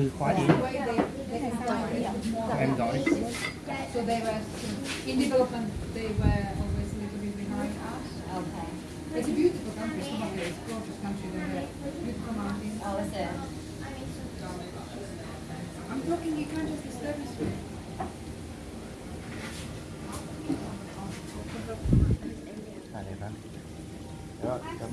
Từ khóa điện em gọi So they were, in development, they were always a little bit behind us. Okay. It's a beautiful country, Slovakia is the gorgeous country, they have beautiful mountains. Oh, is it? I'm talking, you can't just disturb me. à đẹp lắm rồi cảm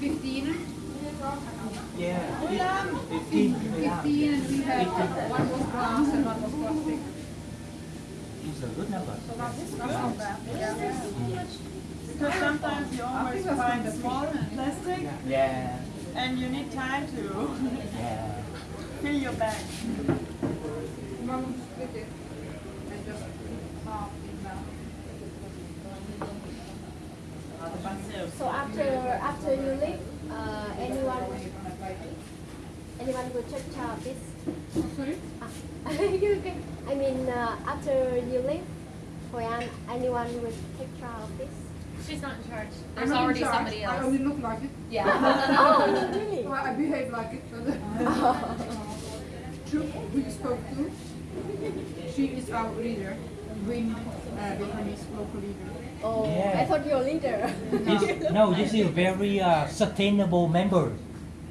15? Eh? Yeah. 15. 15, 15 and we have one was glass and one was plastic. These are good numbers. So that's, that's not bad. Yeah. Yeah. Because sometimes you always find a small plastic. Yeah. And you need time to yeah. fill your bag. Mom, split it and just half. So after after you leave, uh, anyone anyone will check out this? Sorry? Ah, you can, I mean, uh, after you leave, Hoi An, anyone will take care of this? She's not in charge. I'm There's not already charge. somebody I else. only look like it. Yeah. oh, really? So I behave like it. So the- True, who you spoke to, she is our leader. Win, uh, Vietnamese local leader. Oh, Yeah. I thought you're a leader. this, no this is very uh, sustainable member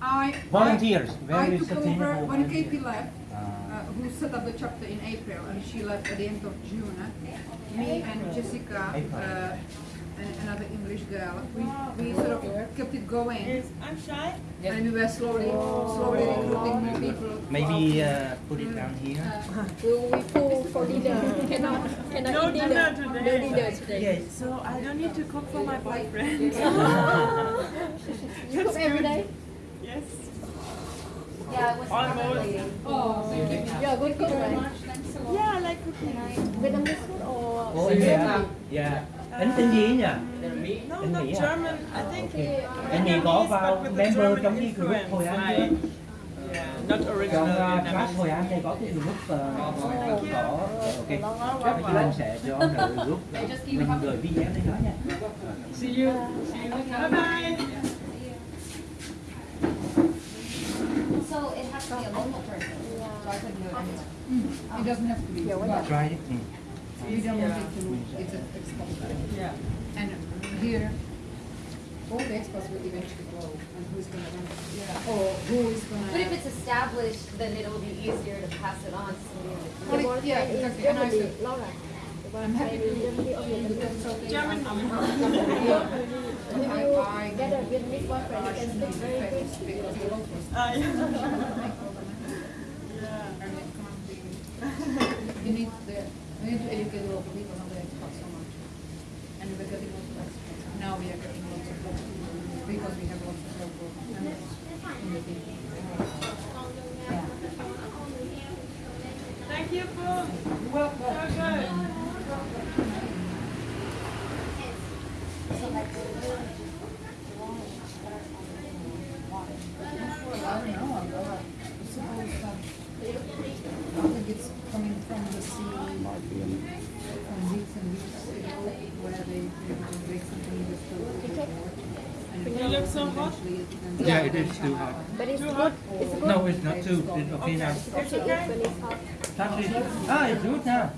I volunteers I, very I took over when volunteers. KP left. uh, uh, who set up the chapter in April, and she left at the end of June. Me and Jessica April. uh, and another English girl, we, we sort of kept it going, Is I'm shy. and we were slowly, slowly recruiting new people. maybe uh, put it down here Will we full for dinner? cannot cannot No eat dinner dinner. today. No dinner today. yes So I don't need to cook for my boyfriend. You cook every day? yes. Yeah, it was Almost. probably. Oh, thank you. You're a good cook, right? Yeah, I like cooking. Vietnamese food or Ủa anh dạ dạ anh tên gì ấy nhỉ Anh Mỹ à? German. I think anh Mỹ có vào member trong cái group ăn like- chưa Yeah, not trong original uh, class hồi ăn đây có cái group uh, có ok Bây giờ anh sẽ cho group mình gửi video lên đó nha See you. See you. Bye bye. So it has to be a local person. So I said no anyway. It doesn't have to be. But try it ừ. We don't want it to look, it's an export. Yeah. And here, all the exports will eventually go, and who's gonna run it? Yeah. Or who is gonna? But if it's established, then it'll be easier to pass it on to somebody in the the Well, boyfriend yeah, is exactly. And I said- Laura. The I'm happy to- is Germany or German. If you get a Vietnamese boyfriend, you can speak very good. Because the locals Ah, yeah. make all the money. yeah. And it can't be. You need we need to educate the local people, not the expats so much. And we're getting lots of expats. Now we are getting lots of local people because we have lots of local members in the team. Thank you, Pooh. Well, So good. I don't know, I'm not, suppose that, I think it's coming from the sea, from weeks and weeks ago, where they, they would break something in the food. And You look so hot. eventually it ends Yeah, it is too hot. But it's Too good. hot? It's good. No, it's not too. It's okay now. It's good to eat when it's hot. Touch it. Ah, it's good now.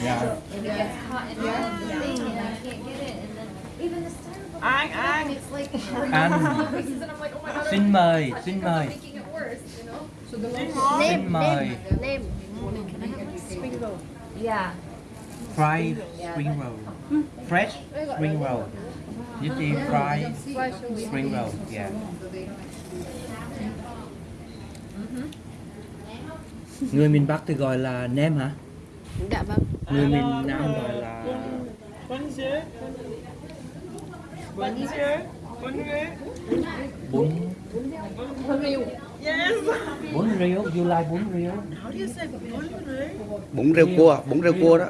Yeah. It gets hot and yeah. the thing and I can't get it and then even the styrofoam. Ang, ang. It's like Ăn. pieces and I'm like, oh my god. Xin mời, xin mời. making it worse, you know? So the Drink locals. more. Xin Name, mời. name, name. Can I have Spring roll. Yeah. Fried spring roll. Fresh spring roll. You see fried spring roll. Yeah. Người miền Bắc thì gọi là nem hả? Dạ vâng. Người miền Nam gọi là Bonjour. Bonjour. Bonjour. bún Yes. bún riêu. You like bún riêu? How do you say bonjour? bún rêu cua bún rêu cua đó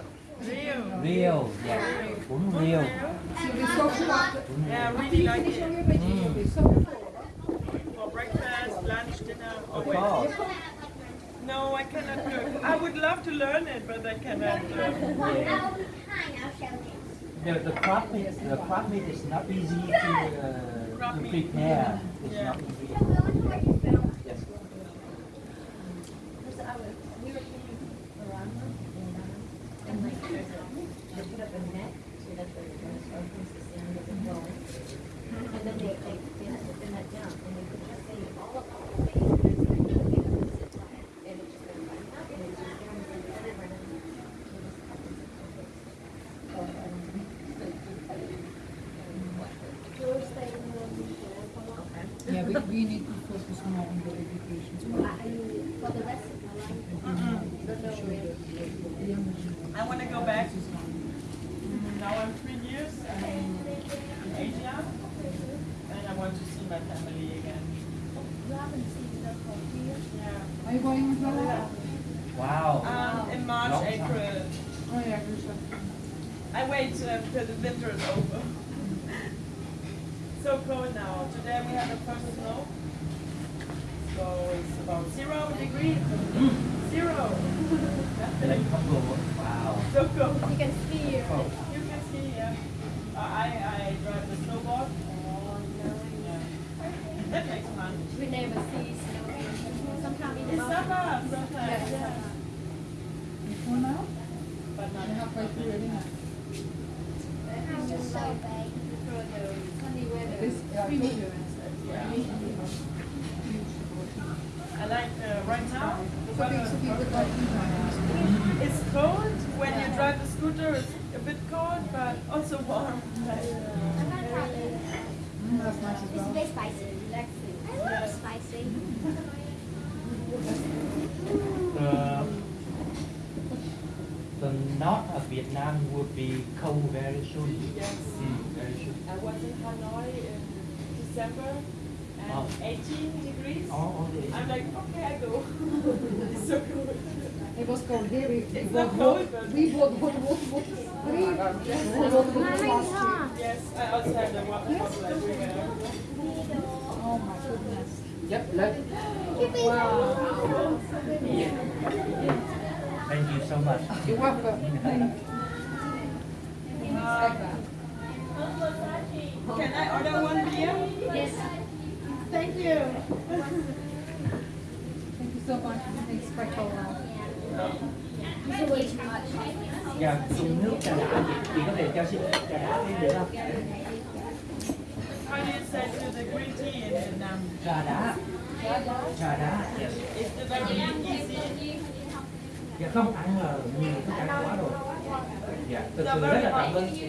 Real. Real, yeah. Bún real. Yeah, I really like it. your veggies, you'll be so full. For breakfast, lunch, dinner, Of always. course. No, I cannot cook. I would love to learn it, but I cannot. Yeah. The, the crab meat, the crab meat is not easy to, uh, to prepare. It's Yeah. not easy. Yes. We were playing around them and, um, and like, there's a, they put up a net so that the, when the shark comes to stand, doesn't go. And then they, they, they had to pin that down and they could just see all of all the things that it's like, looking at the zip line. And it just went right up and it just down and everywhere. And it just happens to perfect. So, um, You're staying in for long. Yeah, we, we need to focus more on the education. So I mean, for the rest of my life. Don't know where. I want to go back. Now I'm three years I'm in Asia, and I want to see my family again. You haven't seen them for years. Yeah. Are you going as well? Wow. Um, in March, Long time. April. Oh, yeah, good stuff. I wait uh, till the winter is over. so cold now. Today have the first snow. So it's about zero degrees. Zero. Like couple wow. so cold. You can see here. Oh. You can see, yeah. Uh, I, I drive the snowboard. Yeah. That makes fun. We never see snow. Sometimes in In the summer, sometimes, yeah. You full now? But not You're halfway through already now. just so big. For the sunny weather. This, yeah, I told you. I like uh, right now. the So big, weather so is big, perfect. but like, you know, It's cold when you drive the scooter. It's a bit cold, but also warm. Like, I'm not probably. mm, that's nice as It's well. very spicy. Relaxing. I love Yeah. spicy. The, the north of Vietnam would be cold very soon. Yes. Mm, very soon. I was in Hanoi in December and Oh. 18 degrees. Oh, only. I'm like, okay, I go. it's so cold. It was cold here. We, we It's bought not water. cold, but- We bought. Three bottles last year. Yes, I also have the water bottle everywhere. Oh my goodness. Yep, let, Wow. thank you so much. You're welcome. Can I order one beer? Yes. Thank you. Thank you so much. It's quite cold now. It's way too much. Dạ, dùng nước trà đá chị, chị có thể cho xin trà đá thêm được không? How do you say to the green tea in Vietnam? Trà đá. Trà đá. Yes. It's very easy. Dạ không ăn là nhiều thức ăn quá rồi. Dạ, thực sự rất là cảm ơn chị.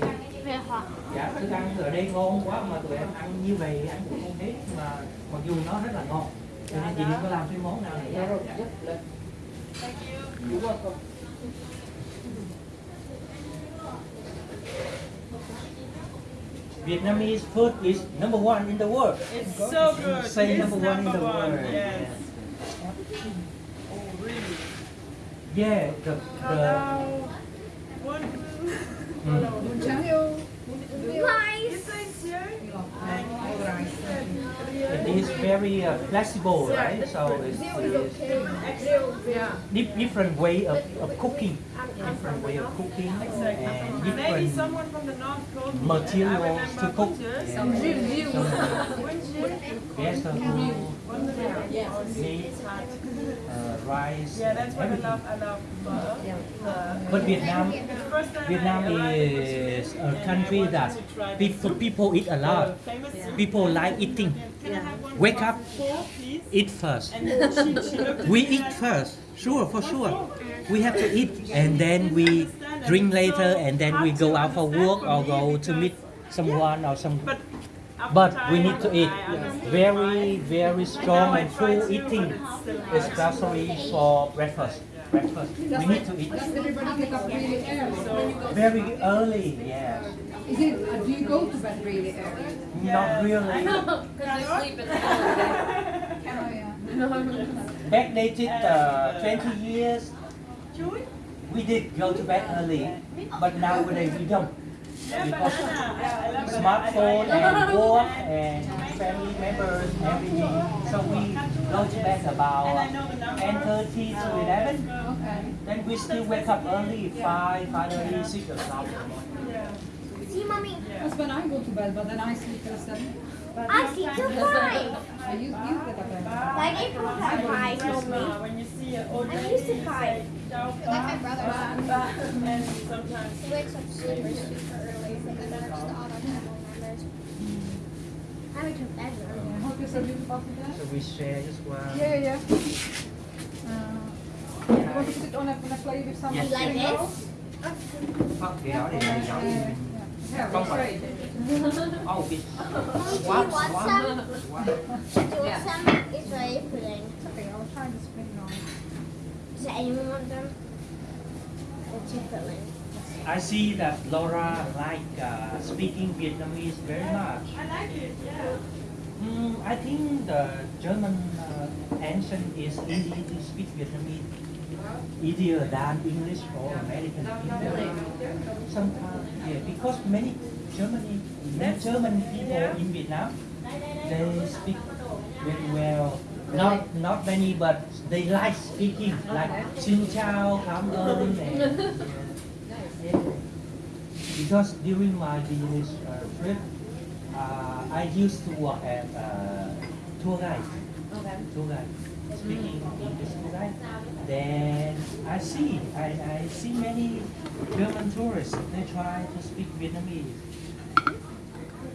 Dạ, thức ăn ở đây ngon quá mà tụi em ăn như vậy ăn cũng không hết mà mặc dù nó rất là ngon. Cho nên chị có làm cái món nào nữa. Dạ. Thank you. You're welcome. Vietnamese food is number one in the world. It's so good. Say it's number one in the world. Yes. Oh, really? Yeah, the, the Hello. One. mm, Bún trắng yêu. It's sincere. it is very uh, flexible, right? So it's, it's dif- different way of, of cooking, different way of cooking, and Maybe different someone from the north told materials to cook. Yes. Yeah. So, so meat, uh, rice, Yeah, that's what I love. I love pho. The- But Vietnam, the first time Vietnam I arrived in is a country that to people people eat a lot. famous. People like eating. Can I have one Wake up. four. Eat first. And then she, she looked at We eat first, sure, for sure. We have to eat, and then we drink later, and then we go out for work or go to meet someone or some. But, we need to eat very, very strong and full eating, It's especially for breakfast. Breakfast, we need to eat everybody get up really early? very early. Yes, Is it, uh, do you go to bed really early? not really. Because I Oh, yeah. Backdated uh, 20 years. We did go to bed early, but nowadays we don't. Yeah, Because banana. Yeah, I love banana. smartphone and work and family members, everything. So we go to bed about 10.30 to 11. Then we still wake up early, 5, 5.30, 6 o'clock in the morning. Yeah. See, mommy, That's when I go to bed, but then I sleep till seven. I sleep till five. So you, you get up early. Like April had five normally. Grandma, when you see an old I'm lady, used to you five. Like my pa." brother. And sometimes He wakes up super, super early for the just the auto family members. I went to bed early. I hope you said you about that. So we share as well. Yeah, yeah, yeah. Uh, you want to put it on a, on a plate with some Yes. Like spring this? rolls? Fuck the other Uh, day, yeah. Yeah, Không that's phải. right. Oh, it's Mom, do you what? want What? some? What? Do you want some Israeli pudding? Okay, I'll try the spring roll. Does anyone want them? The two filling. I see that Laura like uh, speaking Vietnamese very much. I like it, yeah. Mm, I think the German uh, accent is easy to speak Vietnamese, easier than English or American people. Sometimes, yeah, because many Germany, many German people in Vietnam, they speak very well. Not not many, but they like speaking, like Xin chào, cảm ơn, and. Because during my business uh, trip, uh, I used to work as a tour guide. Okay. Tour guide, speaking English tour guide. Then I see, I, I see many German tourists. They try to speak Vietnamese.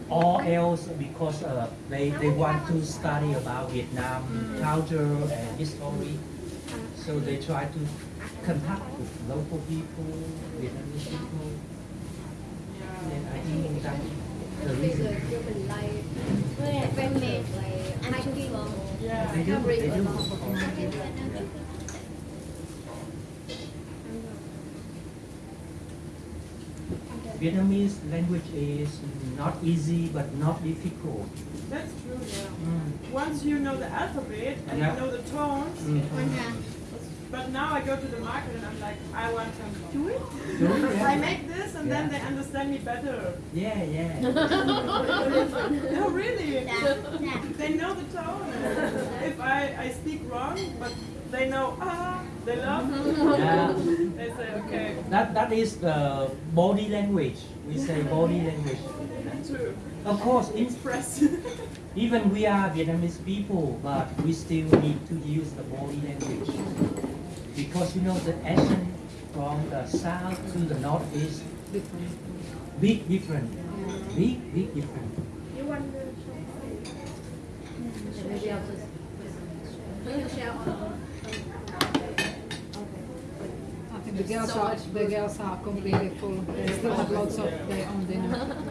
Or else because uh, they, they want to study about Vietnam culture and history. So they try to contact with local people, Vietnamese people. And I think that the reason Like fan-made, like hiking. Yeah. they do, they do. Vietnamese language is not easy but not difficult. That's true, yeah. Mm. Once you know the alphabet and Yeah. you know the tones, Mm. But now I go to the market and I'm like, I want to do it. Do it, yeah. I make this and then they understand me better. Yeah, yeah. No, really. Yeah. They know the tone. If I, I speak wrong, but they know, ah, they love, yeah. they say, okay, That that is the body language. We say body language. true. Of course, in, Express. even we are Vietnamese people, but we still need to use the body language because you know the accent from the south to the north is Different. big different. Big big different. You want the Maybe I'll just. I think the girls So are the girls are completely full. They still have lots of their own dinner.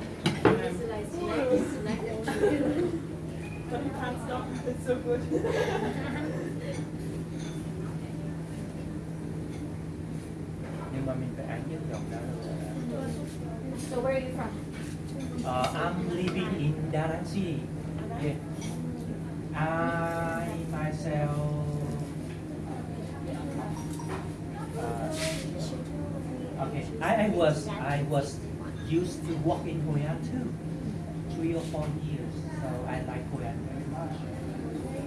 but you can't stop. It's so good. Nhưng mà mình phải ăn nhất dòng đó So where are you from? Uh, I'm living in Da City. Yeah. I myself. Uh, okay. I, I was I was used to work in Hoi An too, three or four years. So I like Hoi An very much.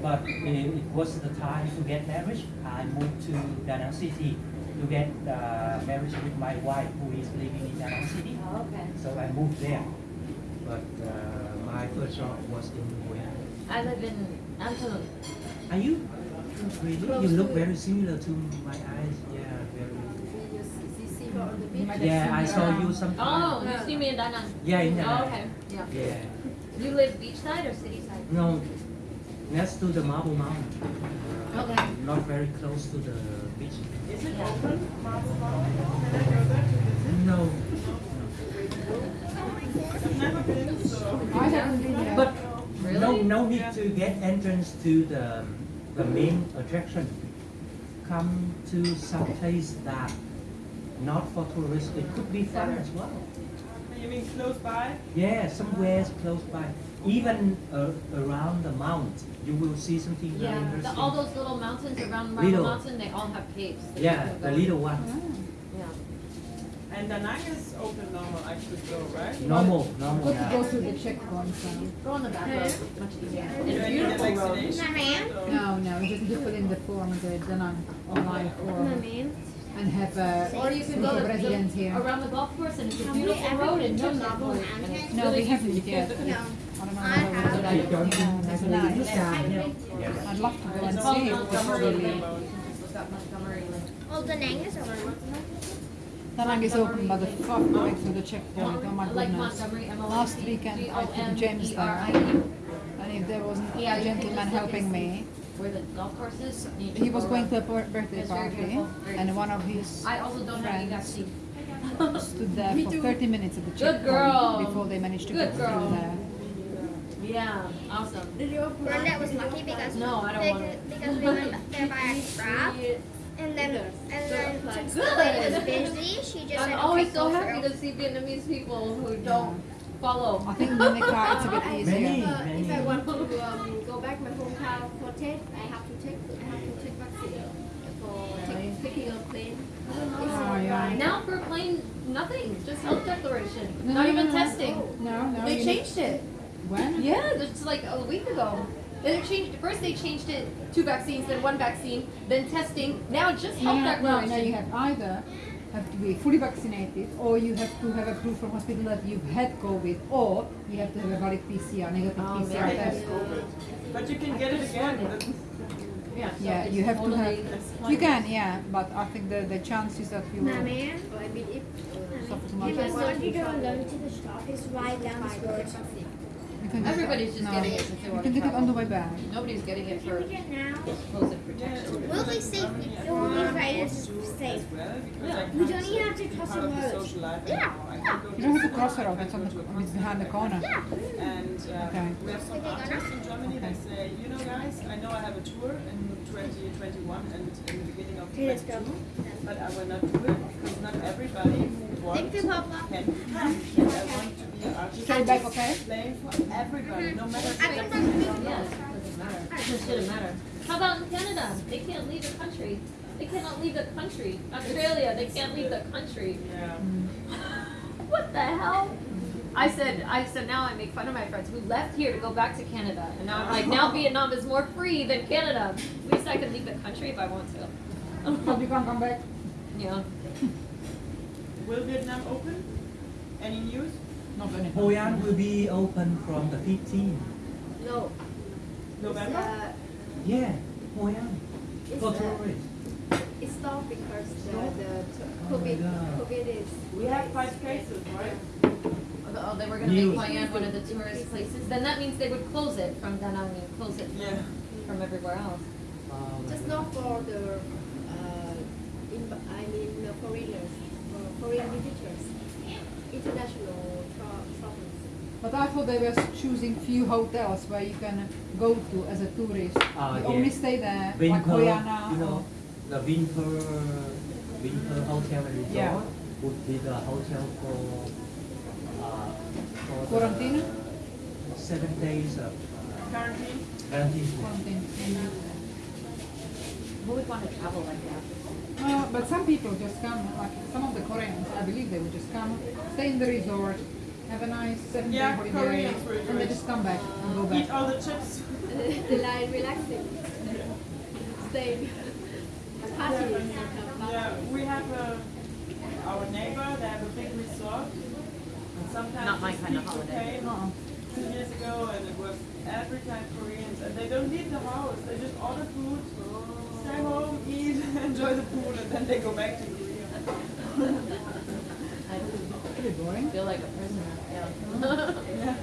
But it, it was the time to get married. I moved to Da City to get uh, married with my wife, who is living in Nang City. Oh, okay. So I moved there. But uh, my first job was in Hoi I live in Antwerp. Are you? Really? You look very similar to my eyes. Yeah, very. You might have Yeah, I saw you sometime. Oh, you see me in Da Nang. Yeah, in Oh, uh, okay. Yeah. Yeah. You live beachside or city side? No, next to the Marble Mountain. Okay. Not very close to the beach. Is it open? Marble Mountain? Can I go there to visit? No. I've never been, so. I haven't been there. But Really? no, no need to get entrance to the the main attraction. Come to some place that not for tourists. It could be fun as well. You mean close by? Yeah, somewhere close by. Even uh, around the mount, you will see something very Yeah, the, interesting. all those little mountains around Marble Little. Mountain, they all have caves. yeah, the little ones. Ah. And Da Nang is open normal, I should go, right? Normal, normal Got to go through the checkpoints now. Go on the back road, much easier. Do it's need a beautiful road. vaccination? or- No, no, you just need to in the form, the Danang online form, and have a Or you can go of to residence here. around the golf course and it's a Have we beautiful ever road been and to no Marble checkpoint. and it's Mountain? No, really we haven't easy. yet. No. I don't know I how have. we They would don't Yeah, have it's a nice. little. I'd love to go and see it Montgomery before we Lane. leave. It's got Montgomery Lane. Well, the name is over. Danang is open, but the fuck going through the checkpoint, oh my goodness. Montgomery, M O N Last weekend, I took James there. And if there wasn't a gentleman helping me, Where the golf course is. he was going to a birthday party, and one of his I also don't have friends stood there for 30 minutes at the checkpoint before they managed to Good get through there. Yeah, awesome. Brenda was lucky because No, I don't they, want it. because we went there by a grab, and then and then since the lady was busy, she just I'm always so happy through. to see Vietnamese people who don't follow. I think in the car it's a bit Many, easier. Uh, if I want to um, go back my hometown for test, I have to take I have to take vaccine for Really? take, taking a plane. Oh, yeah. Now for plain nothing, just health declaration, No, not no, even no, no. testing. No, no. They you need- changed it. When? Yeah, it's like a week ago. Then They changed. First they changed it two vaccines, then one vaccine, then testing. Now it's just health no, no, declaration. no, you have either have to be fully vaccinated or you have to have a proof from hospital that you've had COVID or you have to have a valid PCR, negative Oh, PCR maybe. test. But you can get it again. Yeah, so Yeah, it's you have to have, you can, yeah, but I think the, the chances that you will man, I mean, if suffer too if much. I want to go alone to the shop, it's right down this road. You can get Everybody's that- just no, getting it since they You want can to get it on the travel. way back. Nobody's getting it Can for we get now? supposed protection. Will be safe. It will be very safe. We don't even have to cross the road. Yeah, yeah. You don't have to cross the road, it's on the, it's behind the corner. Yeah. And uh, Okay. we have some artists in Germany that say, you know guys, I know I have a tour in 2021 and in the beginning of Let's 22, go. but I will not do it because not everybody wants Thank you, Papa. can come. And I want to be an artist Stay back, okay? playing for everybody, no matter I can bring you. Yes, it doesn't matter. It shouldn't matter. How about in Canada? They can't leave the country. They cannot leave the country. Australia, they can't leave the country. Yeah. What the hell? I said, I said now I make fun of my friends who left here to go back to Canada, and now I'm like, now Vietnam is more free than Canada. At least I can leave the country if I want to. But you can't come back. Yeah. Will Vietnam open? Any news? Not any. Hoi An will be open from the 15th. no, November? uh, Yeah, Hoi An. it's, For uh, tourists. it's stopped because the, the Oh COVID God. COVID is We have five cases, right? Oh, they were gonna make Hoi An one of the tourist places. Then that means they would close it from Da Nang and close it Yeah. from everywhere else. Oh just not for the uh, in, I mean uh, foreigners, for foreign visitors, international tra- travelers. But I thought they were choosing few hotels where you can go to as a tourist. Ah, you yeah. only stay there, like Winter, Hoiana you know, the winter, winter hotel resort Yeah. would be the hotel for, uh, for the Quarantine? Seven days of uh, Quarantine? quarantine. quarantine. Who would want to travel like that? Uh, but some people just come, like some of the Koreans, I believe they would just come, stay in the resort, have a nice seven day holiday, Koreans will do and they just come back and go back. Eat all the chips. they like relaxing, staying, partying. Yeah, we have a, our neighbor, they have a big resort. And sometimes Not my kind of holiday. came Uh-uh. Two years ago and it was every time Koreans and they don't leave the house, they just order food, stay home, eat, enjoy the pool and then they go back to Korea. I Pretty boring. feel like a prisoner. Yeah.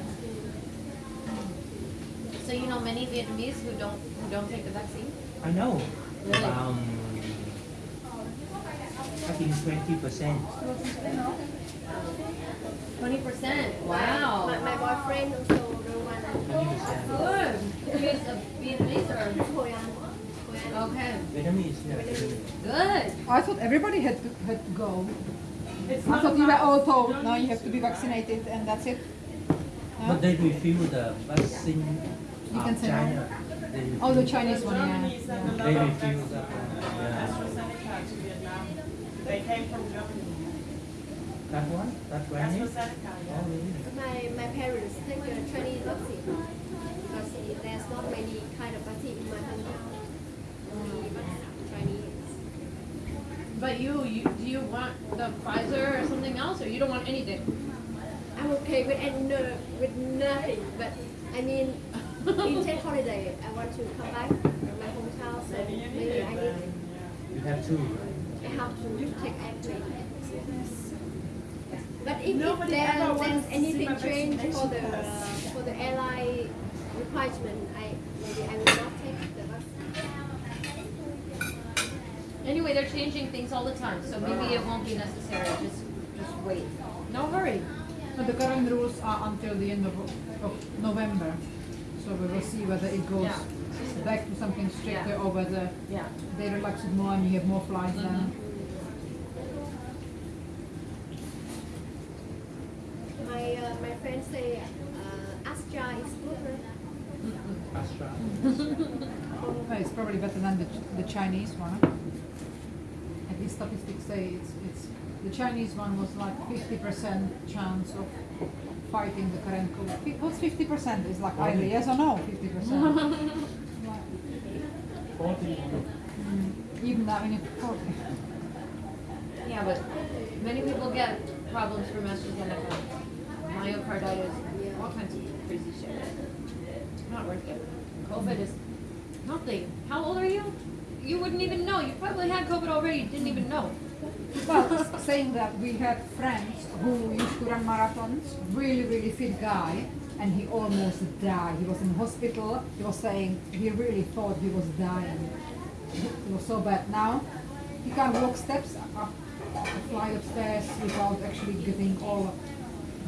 so you know many Vietnamese who don't who don't take the vaccine. I know. Really? Um, I think twenty percent. Twenty percent. Wow. my my boyfriend also the one Twenty percent. Good. He's a Vietnamese or Hoi An. Hoi An. okay. Vietnamese, yeah. Good. I thought everybody had to, had to go. It's I not thought you were about- all told, don't now you have to be vaccinated and that's it. No? But they refuse the vaccine You can say no. China. They Oh, the Chinese one, yeah. Germany sent a yeah. They of refuse vaccine- that one, uh, yeah. AstraZeneca to Vietnam. They came from Germany. That one? That That's granny? for Seneca, Oh, yeah. really? My my parents take the Chinese vaccine because there's not many kind of vaccine in my country. Only Chinese. But you, you, do you want the Pfizer or something else, or you don't want anything? I'm okay with and no, with nothing, but I mean, in take holiday, I want to come back to my hometown, so Maybe you need maybe it I need. You have two. I have to take airplane. But if, if Nobody there, wants there's anything my change for the vaccination for the airline requirement, I maybe I will not take the vaccine. Anyway, they're changing things all the time, so maybe it won't be necessary, just, just wait. No hurry. But the current rules are until the end of, of November. So we will see whether it goes Yeah. back to something stricter Yeah. or whether Yeah. they relax it more and you have more flights then. My uh, my friends say uh, Astra is good. right? Astra. Well, it's probably better than the, Ch- the Chinese one. At least statistics say it's, it's, the Chinese one was like fifty percent chance of fighting the current COVID. What's fifty percent? Is like either yes or no, fifty percent. Forty. Mm, even that, I mean, forty. Yeah, but many people get problems from AstraZeneca, myocarditis, all kinds of crazy shit. Not worth it. COVID is nothing. How old are you? You wouldn't even know. You probably had COVID already. You didn't even know. Well, saying that we had friends who used to run marathons, really, really fit guy, and he almost died. He was in hospital. He was saying he really thought he was dying. It was so bad. Now he can't walk steps up a flight upstairs without actually getting all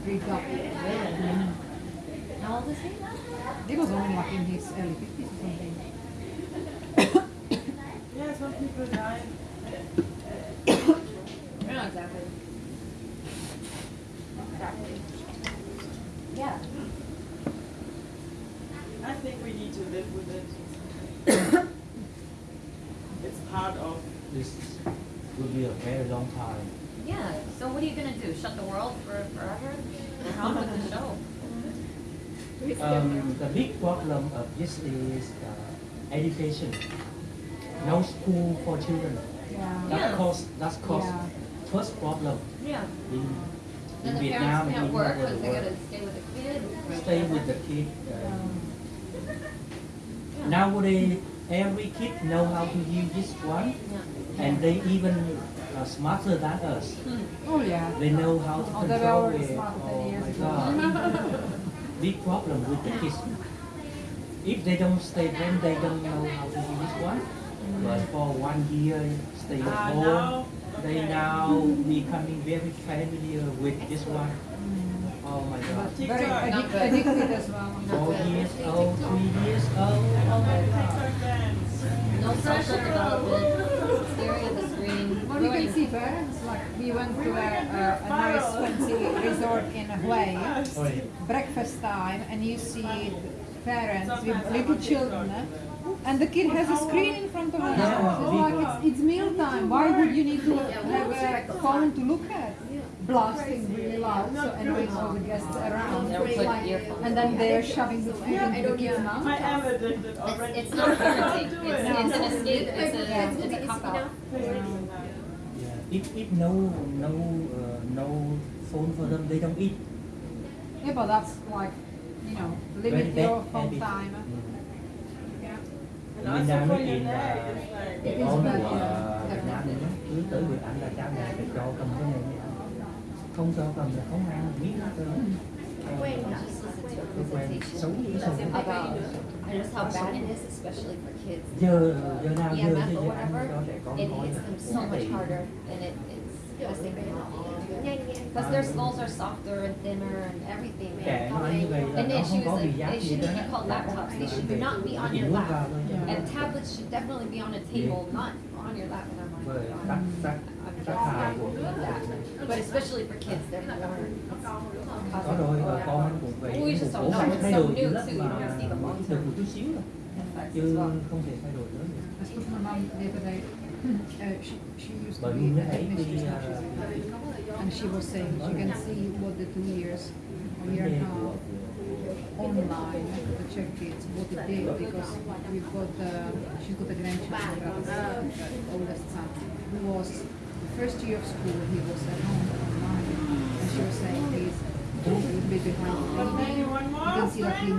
breathed up. How old is he? He was only like in his early fifties or something. Yeah, some people die. No, exactly. Exactly. Yeah. I think we need to live with it. it's part of. This will be a very long time. Yeah. So what are you gonna do? Shut the world for forever? Or how with the show? Um, the big problem of this is uh, education. No school for children. Yeah. That Yeah. cause that's cause Yeah. first problem Yeah. in, Then in the Vietnam parents can't in work over because the they world. gotta stay with the kid. Stay with the kid. Uh, Yeah. Nowadays, every kid know how to use this one, Yeah. and they even uh, smarter than us. Oh yeah. They know how to Oh, control it. Oh my. God! Big problem with the kids. If they don't stay home, they don't know how to use this one. But for one year, stay at Ah, home. now, They now becoming very familiar with this one. Oh my God! Very TikTok. addic- addicted as well. Four years old, three years old. Oh my God! TikTok dance. No social development. Staring at the screen. Well, you can see parents, like we went to a, a, a nice fancy resort in Hawaii, Oh, breakfast time, and you see parents with little children, TikTok. And the kid has a screen in front of him. Yeah. It's like it's, it's meal time. Why would you need to have a phone to look at? Blasting really loud, so annoying all the guests around. Never Like, and then they're shoving the food I into the don't kid's know. mouth. I am addicted It's, already. it's not parenting. Do It's, it. it's an escape. It's a, Yeah. it's a cop out. Yeah. If, if no no uh, no phone for them, they don't eat. Yeah, but that's like, you know, Very limit bad your phone habit. time. Mm. Yeah. And Việt also Nam for nó your in neck, là it's like. It cái is con bad, của yeah. uh, Việt Nam nữa cứ tới Việt Nam là cha mẹ phải cho cầm cái này mới ăn. không cho cầm là không ăn biết hết trơn When? I just listened to a Cái quen presentation xấu dữ sao about just how bad it is, especially for kids. giờ giờ nào giờ EMF giờ or giờ ăn whatever, cho trẻ con it thôi hits them so much harder and it, it's causing them Nhanh nhanh. Because their skulls are softer and thinner and everything. trẻ nó như vậy là And nó it không should, có bị like, giác it gì shouldn't be called laptops. They should not be on your lap. And tablets should definitely be on a table, not on your lap. And I'm like, bởi God, tắc tắc I'm tắc just hại not của love that. But especially for kids, they're born. có rồi và con anh cũng vậy Ui, just bố don't know. phải It's thay so đổi new dữ lắm too, you mà see the long được term một chút xíu thôi effects chứ as well. không thể thay đổi nữa I spoke to my mom the other day. Uh, she, she used to be you a know, the, now she's uh. And she was saying, you can see what the two years, a year and a half online to check kids, what it did, because we've got, uh, she's got a grandchild, uh, oldest son, who was, the first year of school, he was at home online, and she was saying, a little bit behind the You can see like he